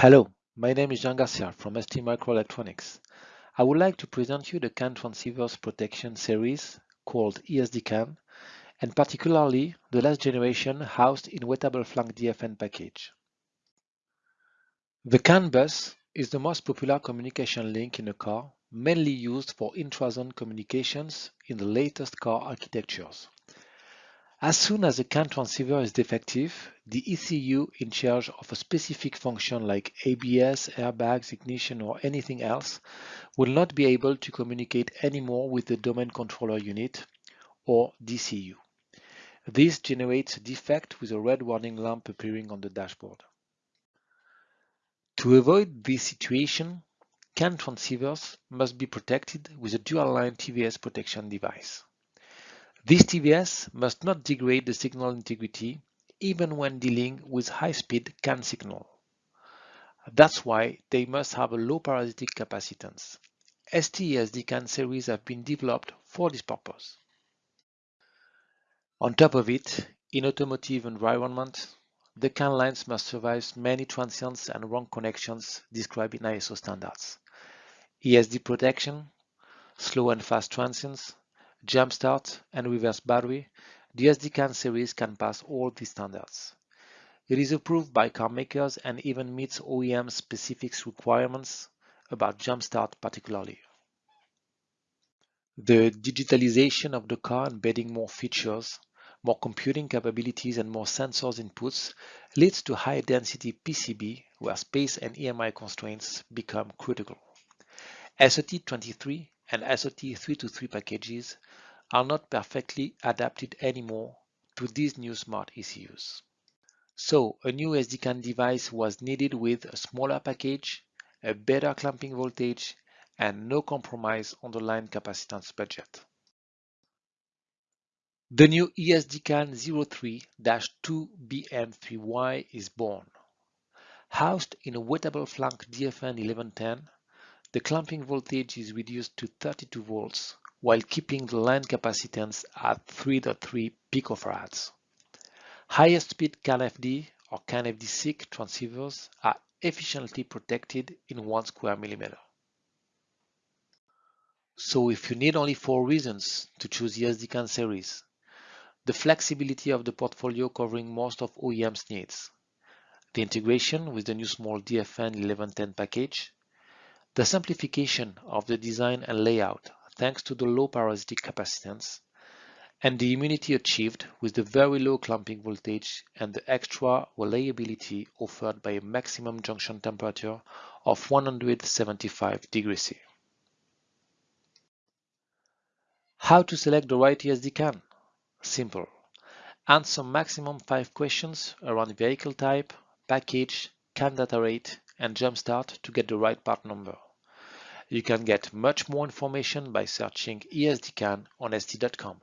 Hello, my name is Jean Garcia from ST Microelectronics. I would like to present you the CAN transceivers protection series called ESD-CAN and particularly the last generation housed in wettable flank DFN package. The CAN bus is the most popular communication link in a car, mainly used for intrazone communications in the latest car architectures. As soon as a CAN transceiver is defective, the ECU in charge of a specific function like ABS, airbags, ignition or anything else will not be able to communicate anymore with the domain controller unit or DCU. This generates a defect with a red warning lamp appearing on the dashboard. To avoid this situation, CAN transceivers must be protected with a dual-line TVS protection device. This TVS must not degrade the signal integrity even when dealing with high-speed CAN signal. That's why they must have a low parasitic capacitance. ST CAN series have been developed for this purpose. On top of it, in automotive environment, the CAN lines must survive many transients and wrong connections described in ISO standards. ESD protection, slow and fast transients, Jumpstart, and reverse battery, the ESD-CAN series can pass all these standards. It is approved by car makers and even meets OEM specific requirements about Jumpstart particularly. The digitalization of the car embedding more features, more computing capabilities and more sensors inputs leads to high density PCB where space and EMI constraints become critical. SOT23 and SOT323 packages are not perfectly adapted anymore to these new smart ECUs. So a new ESD-CAN device was needed with a smaller package, a better clamping voltage, and no compromise on the line capacitance budget. The new ESD-CAN 03-2BM3Y is born. Housed in a wettable flank DFN 1110, the clamping voltage is reduced to 32 volts while keeping the line capacitance at 3.3 picofarads. Higher speed CAN-FD or CAN-FD-SiC transceivers are efficiently protected in 1 square millimeter. So if you need only four reasons to choose the ESD-CAN series, the flexibility of the portfolio covering most of OEM's needs, the integration with the new small DFN 1110 package, the simplification of the design and layout thanks to the low parasitic capacitance, and the immunity achieved with the very low clamping voltage and the extra reliability offered by a maximum junction temperature of 175 degrees C. How to select the right ESD CAN? Simple. Answer maximum 5 questions around vehicle type, package, CAN data rate, and jumpstart to get the right part number. You can get much more information by searching ESDCAN on ST.com.